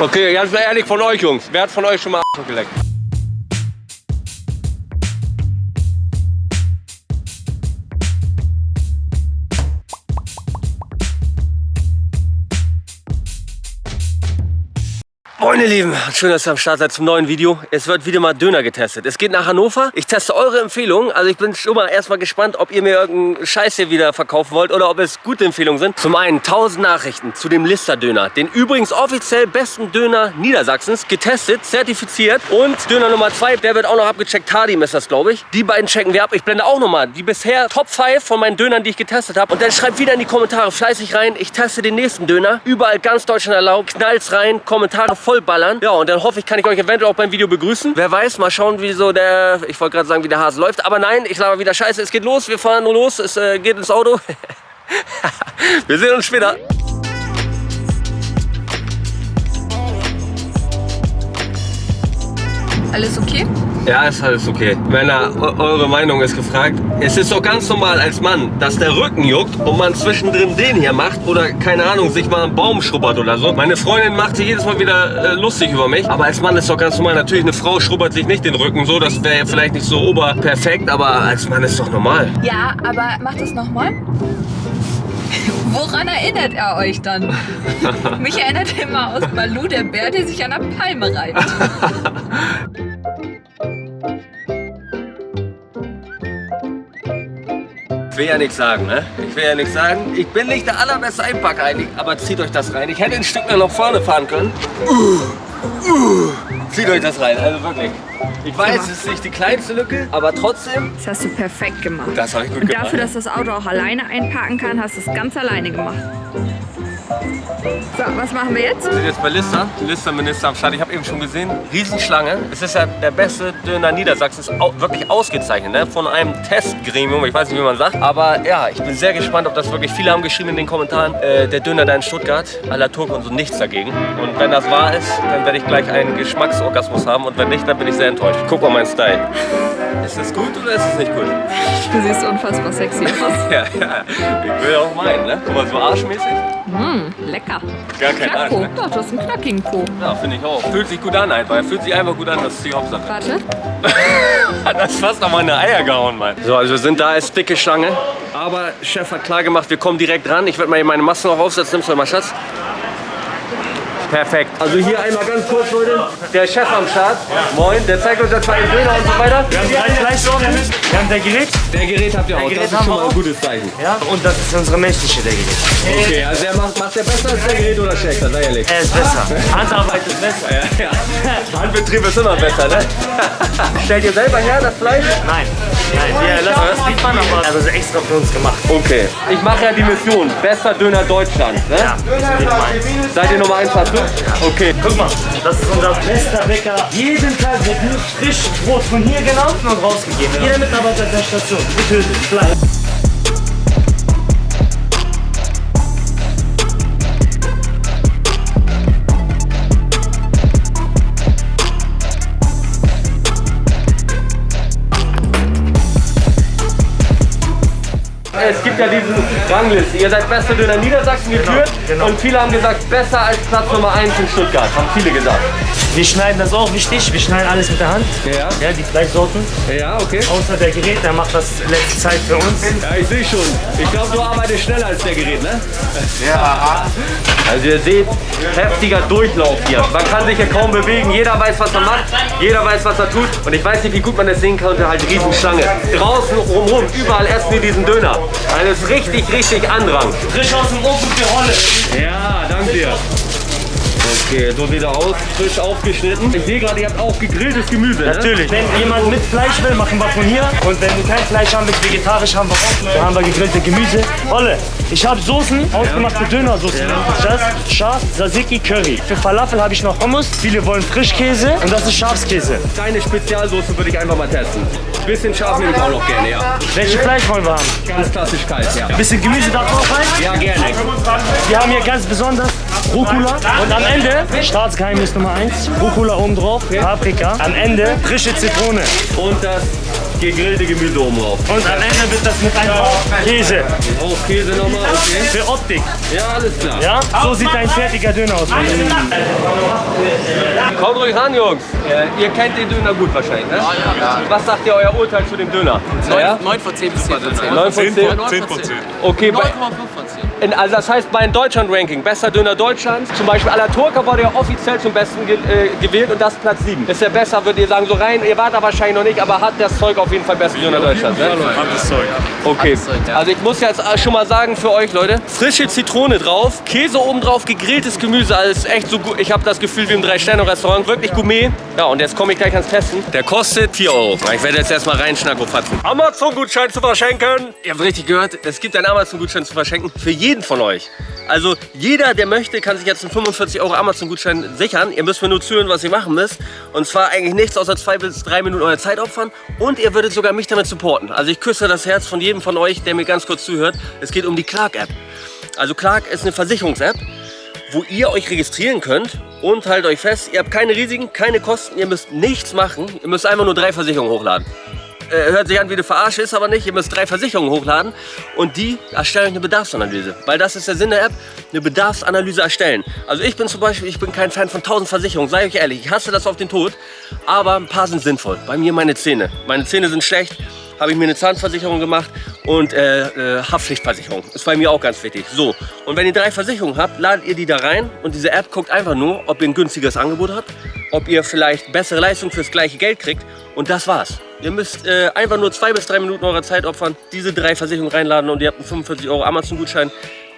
Okay, ganz ehrlich von euch, Jungs. Wer hat von euch schon mal geleckt? Moin ihr Lieben, schön, dass ihr am Start seid zum neuen Video. Es wird wieder mal Döner getestet. Es geht nach Hannover. Ich teste eure Empfehlungen. Also ich bin schon mal erstmal gespannt, ob ihr mir irgendeinen Scheiß hier wieder verkaufen wollt oder ob es gute Empfehlungen sind. Zum einen 1000 Nachrichten zu dem Lister Döner. Den übrigens offiziell besten Döner Niedersachsens. Getestet, zertifiziert. Und Döner Nummer 2, der wird auch noch abgecheckt. Hardim ist das, glaube ich. Die beiden checken wir ab. Ich blende auch nochmal die bisher Top 5 von meinen Dönern, die ich getestet habe. Und dann schreibt wieder in die Kommentare fleißig rein. Ich teste den nächsten Döner. Überall ganz Deutschland erlaubt. Knallt's rein. Kommentare vollballern. Ja, und dann hoffe ich, kann ich euch eventuell auch beim Video begrüßen. Wer weiß, mal schauen, wie so der, ich wollte gerade sagen, wie der Hase läuft. Aber nein, ich laber wieder Scheiße. Es geht los, wir fahren nur los, es äh, geht ins Auto. wir sehen uns später. Alles okay? Ja, ist alles okay. Männer, eure Meinung ist gefragt. Es ist doch ganz normal als Mann, dass der Rücken juckt und man zwischendrin den hier macht oder, keine Ahnung, sich mal einen Baum schrubbert oder so. Meine Freundin macht sich jedes Mal wieder äh, lustig über mich. Aber als Mann ist doch ganz normal. Natürlich, eine Frau schrubbert sich nicht den Rücken so. Das wäre vielleicht nicht so oberperfekt, aber als Mann ist doch normal. Ja, aber macht das nochmal. Woran erinnert er euch dann? Mich erinnert er immer aus Balu, der Bär, der sich an der Palme reibt. will ja nichts sagen, ne? Ich will ja nichts sagen. Ich bin nicht der allerbeste Einpacker eigentlich, aber zieht euch das rein. Ich hätte ein Stück mehr nach vorne fahren können. Uh, uh, zieht euch das rein, also wirklich. Ich weiß, es ist nicht die kleinste Lücke, aber trotzdem. Das hast du perfekt gemacht. Das habe ich gut Und gemacht. dafür, dass das Auto auch alleine einparken kann, hast du es ganz alleine gemacht. So, was machen wir jetzt? Wir sind jetzt bei Lista, Listerminister am Start. Ich habe eben schon gesehen, Riesenschlange. Es ist ja der beste Döner Niedersachsens, au wirklich ausgezeichnet, ne? von einem Testgremium, ich weiß nicht, wie man sagt. Aber ja, ich bin sehr gespannt, ob das wirklich, viele haben geschrieben in den Kommentaren, äh, der Döner da in Stuttgart, à la Turk und so nichts dagegen. Und wenn das wahr ist, dann werde ich gleich einen Geschmacksorgasmus haben und wenn nicht, dann bin ich sehr enttäuscht. Guck mal meinen Style. Ist das gut oder ist es nicht gut? Du siehst unfassbar sexy aus. Ja, ja, ich will auch meinen, ne? Guck mal, so arschmäßig. Mmh, lecker. Gar kein Arsch, Knacko. ne? Doch, du hast einen knackigen Po. Ja, finde ich auch. Fühlt sich gut an einfach. Fühlt sich einfach gut an, das ist die Hauptsache. Warte. Hat das fast auf meine Eier gehauen, Mann. So, also wir sind da als dicke Schlange. Aber Chef hat klar gemacht, wir kommen direkt ran. Ich werde mal hier meine Maske noch aufsetzen. Nimmst du mal, Schatz? Perfekt. Also hier einmal ganz kurz, Leute. Der Chef am Start. Moin. Der zeigt uns jetzt mal den Döner und so weiter. Wir haben drei Fleischsorten. Wir haben der Gerät. Der Gerät habt ihr auch. Gerät das ist schon mal ein auch. gutes Zeichen. Ja. Und das ist unsere menschliche der Gerät. Okay, also der macht, macht der besser als der Gerät oder schlechter? Sei ehrlich. Er ist besser. Handarbeit ist besser. Ja, ja. Handbetrieb ist immer besser, ne? Stellt ihr selber her, das Fleisch? Nein. Nein, wir lassen das liefern, aber also ist extra für uns gemacht. Okay. Ich mache ja die Mission. Bester Döner Deutschland. Ne? Ja. Seid ihr Nummer 1 dazu? Okay. Guck mal, das ist unser bester Bäcker. Jeden Tag wird nur frisch Brot von hier genommen und rausgegeben. Jeder Mitarbeiter der Station. Getötet. Fleisch. Es gibt ja diesen Rangliste. Ihr seid bester Döner Niedersachsen geführt genau. und viele haben gesagt, besser als Platz Nummer 1 in Stuttgart. Haben viele gesagt. Wir schneiden das auch wichtig. Wir schneiden alles mit der Hand. Ja. Ja, die Fleischsorten. Ja, okay. Außer der Gerät, der macht das letzte Zeit für uns. Ja, ich sehe schon. Ich glaube, du arbeitest schneller als der Gerät, ne? Ja. Also ihr seht, heftiger Durchlauf hier. Man kann sich hier kaum bewegen. Jeder weiß, was er macht. Jeder weiß, was er tut. Und ich weiß nicht, wie gut man das sehen kann. Und halt Riesenschlange. Draußen rumrum, überall essen die diesen Döner. Also ist richtig, richtig Andrang. Frisch aus dem Ofen für Rolle. Ja, danke dir. Okay, so wieder aus, frisch aufgeschnitten. Ich sehe gerade, ihr habt auch gegrilltes Gemüse, ne? Natürlich. Wenn jemand mit Fleisch will, machen wir von hier. Und wenn du kein Fleisch haben willst, vegetarisch haben wir auch. Da haben wir gegrillte Gemüse. Olle, ich habe Soßen, ausgemachte Dönersoßen. Das ist Schaf, Tzatziki, Curry. Für Falafel habe ich noch Hummus. Viele wollen Frischkäse und das ist Schafskäse. Deine Spezialsoße würde ich einfach mal testen. Bisschen scharf nehme ich auch noch gerne, ja. Welche Fleisch wollen wir haben? Ganz klassisch kalt, ja. Bisschen Gemüse darf auch rein. Ja, gerne. Wir haben hier ganz besonders Rucola und am Ende, Staatsgeheimnis Nummer 1, Rucola oben drauf, Paprika, am Ende frische Zitrone Und das gegrillte Gemüse oben drauf. und am Ende wird das mit einem Hauch Käse Auch Käse nochmal, okay. für Optik. Ja, alles klar. Ja, so sieht ein fertiger Döner aus. Haut ruhig ran, Jungs. Äh, ihr kennt den Döner gut wahrscheinlich, ne? Ja, ja. Was sagt ihr euer Urteil zu dem Döner? 9, 9 von 10 bis 10 von 10. 9 von 10? 10 von 10. Okay, 9,5 bei, von 10. in, also das heißt bei einem Deutschland-Ranking, bester Döner Deutschlands, zum Beispiel Alaturka wurde ja offiziell zum Besten ge äh, gewählt und das Platz 7. Ist der besser, würdet ihr sagen, so rein, ihr wart da wahrscheinlich noch nicht, aber hat das Zeug auf jeden Fall besten Döner Deutschlands, ne? Hartes Zeug. Okay, also ich muss jetzt schon mal sagen für euch Leute, frische Zitrone drauf, Käse oben drauf, gegrilltes Gemüse, alles echt so gut. Ich habe das Gefühl wie im Drei-Sterne-Restaurant, wirklich Gourmet. Ja, und jetzt komme ich gleich ans Testen. Der kostet 4 Euro. Ich werde jetzt erstmal reinschnacken. Amazon-Gutschein zu verschenken. Ihr habt richtig gehört, es gibt einen Amazon-Gutschein zu verschenken für jeden von euch. Also jeder, der möchte, kann sich jetzt einen 45 Euro Amazon-Gutschein sichern. Ihr müsst mir nur zuhören, was ihr machen müsst. Und zwar eigentlich nichts außer zwei bis drei Minuten eurer Zeit opfern. Und ihr würdet sogar mich damit supporten. Also ich küsse das Herz von jedem von euch, der mir ganz kurz zuhört. Es geht um die Clark-App. Also Clark ist eine Versicherungs-App, wo ihr euch registrieren könnt und haltet euch fest, ihr habt keine Risiken, keine Kosten, ihr müsst nichts machen. Ihr müsst einfach nur drei Versicherungen hochladen äh, hört sich an wie eine Verarsche, ist aber nicht. Ihr müsst drei Versicherungen hochladen und die erstellen euch eine Bedarfsanalyse. Weil das ist der Sinn der App, eine Bedarfsanalyse erstellen. Also ich bin zum Beispiel, ich bin kein Fan von 1000 Versicherungen, sei euch ehrlich, ich hasse das auf den Tod. Aber ein paar sind sinnvoll. Bei mir meine Zähne. Meine Zähne sind schlecht, habe ich mir eine Zahnversicherung gemacht und äh, äh, Haftpflichtversicherung. Ist bei mir auch ganz wichtig. So, und wenn ihr drei Versicherungen habt, ladet ihr die da rein und diese App guckt einfach nur, ob ihr ein günstiges Angebot habt, ob ihr vielleicht bessere Leistung fürs gleiche Geld kriegt und das war's. Ihr müsst äh, einfach nur zwei bis drei Minuten eurer Zeit opfern, diese drei Versicherungen reinladen und ihr habt einen 45 Euro Amazon-Gutschein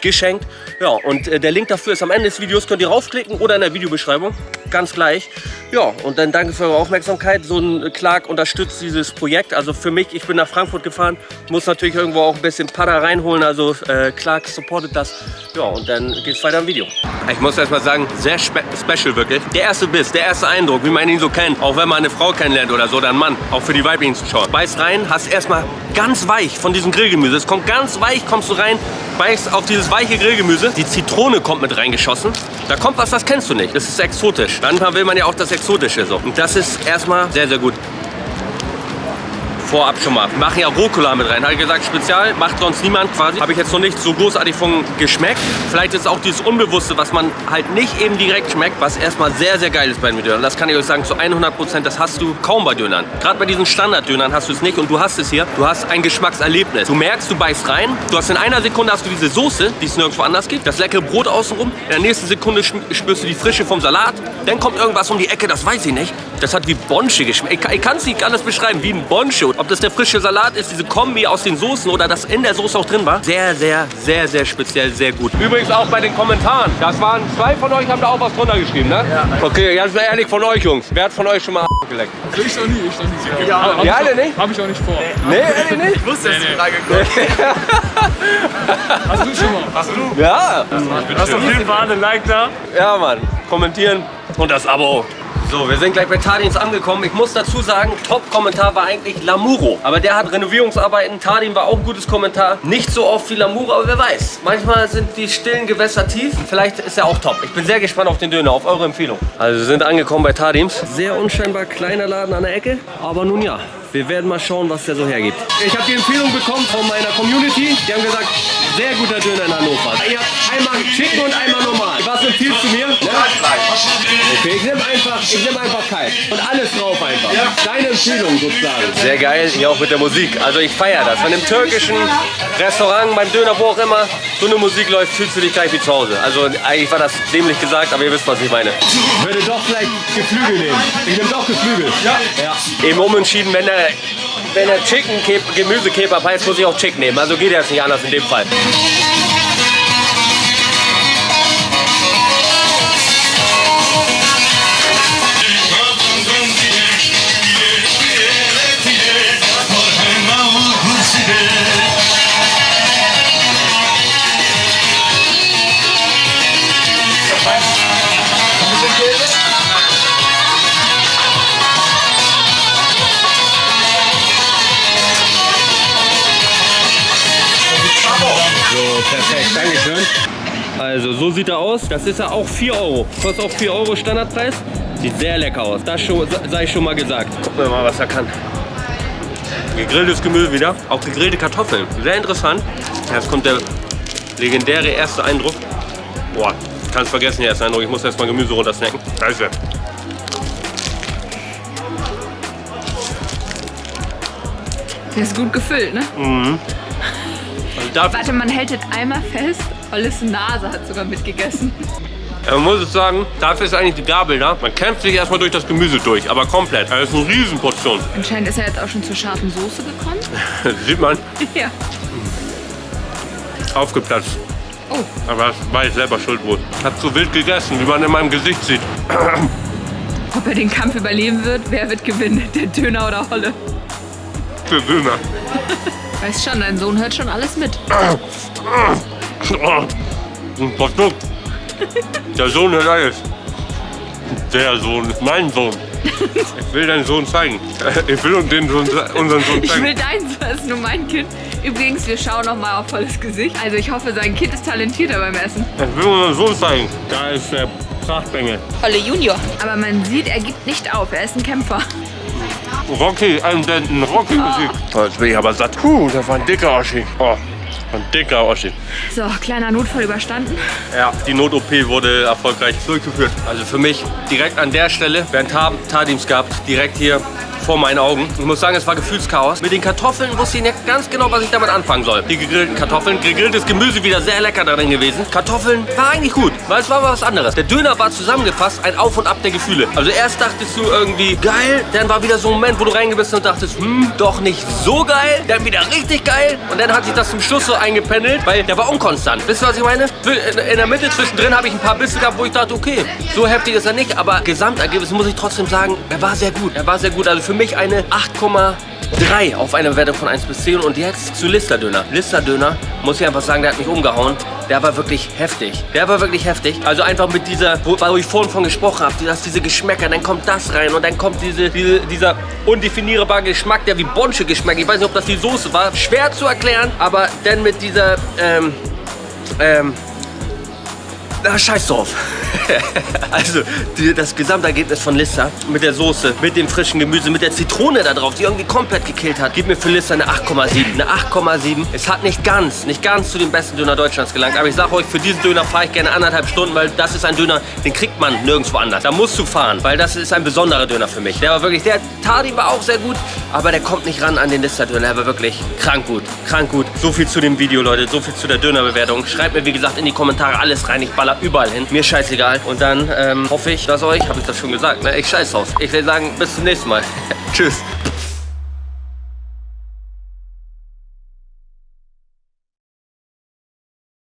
geschenkt. Ja, und äh, der Link dafür ist am Ende des Videos, könnt ihr raufklicken oder in der Videobeschreibung, ganz gleich. Ja, und dann danke für eure Aufmerksamkeit. So ein Clark unterstützt dieses Projekt. Also für mich, ich bin nach Frankfurt gefahren, muss natürlich irgendwo auch ein bisschen Pada reinholen. Also äh, Clark supportet das. Ja, und dann geht's weiter im Video. Ich muss erst mal sagen, sehr spe special wirklich. Der erste Biss, der erste Eindruck, wie man ihn so kennt. Auch wenn man eine Frau kennenlernt oder so, einen Mann. Auch für die weiblichen Zuschauer. Beißt rein, hast erstmal ganz weich von diesem Grillgemüse. Es kommt ganz weich, kommst du rein, beißt auf dieses weiche Grillgemüse. Die Zitrone kommt mit reingeschossen. Da kommt was, das kennst du nicht. Das ist exotisch. Manchmal will man ja auch das Exotische so. Und das ist erstmal sehr, sehr gut. Vorab schon mal. Wir machen ja Rucola mit rein. Habe ich gesagt, Spezial, macht sonst niemand quasi. Habe ich jetzt noch nicht so großartig von geschmeckt. Vielleicht ist auch dieses Unbewusste, was man halt nicht eben direkt schmeckt, was erstmal sehr, sehr geil ist bei den Dönern. Das kann ich euch sagen, zu 100 Prozent, das hast du kaum bei Dönern. Gerade bei diesen Standard-Dönern hast du es nicht und du hast es hier. Du hast ein Geschmackserlebnis. Du merkst, du beißt rein. Du hast in einer Sekunde hast du diese Soße, die es nirgendwo anders gibt. Das leckere Brot außenrum. In der nächsten Sekunde spürst du die Frische vom Salat. Dann kommt irgendwas um die Ecke, das weiß ich nicht. Das hat wie Bonsche geschmeckt. Ich, ich kann es nicht anders beschreiben, wie ein Bonsche. Ob das der frische Salat ist, diese Kombi aus den Soßen oder das in der Soße auch drin war. Sehr, sehr, sehr, sehr speziell, sehr gut. Übrigens auch bei den Kommentaren. Das waren zwei von euch, haben da auch was drunter geschrieben, ne? Ja. Okay, ganz ehrlich von euch, Jungs. Wer hat von euch schon mal geleckt? Also ich noch nie, ich noch nie. Ja, hab Ja, ich alle auch- nicht? Hab ich auch nicht vor. Nee, ehrlich nicht? Ich wusste, dass die Frage kommt. Hast du schon mal? Hast du? Ja. Hast auf jeden Fall einen Like da? Ja, Mann. Kommentieren und das Abo. So, wir sind gleich bei Tadins angekommen. Ich muss dazu sagen, Top-Kommentar war eigentlich Lamuro. Aber der hat Renovierungsarbeiten. Tadin war auch ein gutes Kommentar. Nicht so oft wie Lamuro, aber wer weiß. Manchmal sind die stillen Gewässer tief. Vielleicht ist er auch top. Ich bin sehr gespannt auf den Döner, auf eure Empfehlung. Also wir sind angekommen bei Tadims. Sehr unscheinbar kleiner Laden an der Ecke. Aber nun ja, wir werden mal schauen, was der so hergibt. Ich habe die Empfehlung bekommen von meiner Community. Die haben gesagt, sehr guter Döner in Hannover. Ihr habt einmal Chicken und einmal normal. Was empfiehlst du mir? Okay, ich nehme einfach, ich nehme einfach kalt. Und alles drauf einfach. Deine Empfehlung sozusagen. Sehr geil, hier auch mit der Musik. Also ich feiere das. Wenn im türkischen Restaurant, beim Döner, wo auch immer, so eine Musik läuft, fühlst du dich gleich wie zu Hause. Also eigentlich war das dämlich gesagt, aber ihr wisst, was ich meine. Ich würde doch vielleicht Geflügel nehmen. Ich nehme doch Geflügel. Ja. ja. Eben umentschieden, wenn der, wenn der Chicken Gemüsekebab heißt, muss ich auch Chicken nehmen. Also geht das nicht anders in dem Fall. Also so sieht er aus. Das ist ja auch 4 Euro. Kostet auch 4 Euro Standardpreis. Sieht sehr lecker aus. Das schon, sei schon mal gesagt. Gucken wir mal, was er kann. Gegrilltes Gemüse wieder. Auch gegrillte Kartoffeln. Sehr interessant. Jetzt kommt der legendäre erste Eindruck. Boah, ich kann es vergessen, der erste Eindruck. Ich muss erst mal Gemüse runtersnacken. Scheiße. Der ist gut gefüllt, ne? Mhm. Also Warte, man hält das einmal fest Olles Nase hat sogar mitgegessen. man muss es sagen, dafür ist eigentlich die Gabel da. Man kämpft sich erstmal durch das Gemüse durch, aber komplett. Das ist eine Riesenportion. Anscheinend ist er jetzt auch schon zur scharfen Soße gekommen. Sieht man, ja. aufgeplatzt. Oh, Aber das war ich selber schuld wohl. Ich hab so wild gegessen, wie man in meinem Gesicht sieht. ob er den Kampf überleben wird, wer wird gewinnen? Der Döner oder Holle? Der Döner. Weißt schon, dein Sohn hört schon alles mit. Ein Produkt. Der Sohn hört alles. Der Sohn, mein Sohn. Ich will deinen Sohn zeigen. Ich will den Sohn, unseren Sohn Ich zeigen. will deins, das ist nur mein Kind. Übrigens, wir schauen noch mal auf Holles Gesicht. Also ich hoffe, sein Kind ist talentierter beim Essen. Ich will unseren Sohn zeigen. Da ist der Prachtbengel. Holle Junior. Aber man sieht, er gibt nicht auf. Er ist ein Kämpfer. Rocky, einen Denten, Rocky besiegt. Oh, jetzt bin ich aber satt. Puh, das war ein dicker Oschi. Oh, ein dicker Oschi. So, kleiner Notfall überstanden. Ja, die Not-OP wurde erfolgreich durchgeführt. Also für mich direkt an der Stelle, während Tar Tardims gehabt, direkt hier vor meinen Augen. Ich muss sagen, es war Gefühlschaos. Mit den Kartoffeln wusste ich nicht ganz genau, was ich damit anfangen soll. Die gegrillten Kartoffeln, gegrilltes Gemüse wieder sehr lecker darin gewesen. Kartoffeln war eigentlich gut, weil es war was anderes. Der Döner war zusammengefasst, ein Auf und Ab der Gefühle. Also erst dachtest du irgendwie geil, dann war wieder so ein Moment, wo du reingebissen und dachtest, hm, doch nicht so geil, dann wieder richtig geil und dann hat sich das zum Schluss so eingependelt, weil der war unkonstant. Wisst ihr, was ich meine? In in der Mitte zwischendrin habe ich ein paar Bisse gehabt, wo ich dachte, okay, so heftig ist er nicht, aber Gesamtergebnis muss ich trotzdem sagen, er war sehr gut. Er war sehr gut. Also für mich eine 8,3 auf eine Bewertung von 1 bis 10 und jetzt zu Lister Döner. Lister Döner, muss ich einfach sagen, der hat mich umgehauen. Der war wirklich heftig. Der war wirklich heftig. Also einfach mit dieser, wo, wo ich vorhin von gesprochen habe, dass diese Geschmäcker, dann kommt das rein und dann kommt diese, diese, dieser undefinierbare Geschmack, der wie Bonsche geschmeckt. Ich weiß nicht, ob das die Soße war. Schwer zu erklären, aber dann mit dieser, ähm, ähm, na, scheiß drauf. also, die, das Gesamtergebnis von Lissa mit der Soße, mit dem frischen Gemüse, mit der Zitrone da drauf, die irgendwie komplett gekillt hat, gibt mir für Lissa eine 8,7. Eine 8,7. Es hat nicht ganz, nicht ganz zu den besten Döner Deutschlands gelangt. Aber ich sage euch, für diesen Döner fahre ich gerne anderthalb Stunden, weil das ist ein Döner, den kriegt man nirgendwo anders. Da musst du fahren, weil das ist ein besonderer Döner für mich. Der war wirklich, der Tardi war auch sehr gut, aber der kommt nicht ran an den Lissa-Döner. Der war wirklich krank gut, krank gut. So viel zu dem Video, Leute, so viel zu der Dönerbewertung. Schreibt mir, wie gesagt, in die Kommentare alles rein. Ich baller überall hin. Mir scheißegal. Und dann ähm, hoffe ich, dass euch, habe ich das schon gesagt, ne? ich scheiß drauf. Ich will sagen, bis zum nächsten Mal. Tschüss.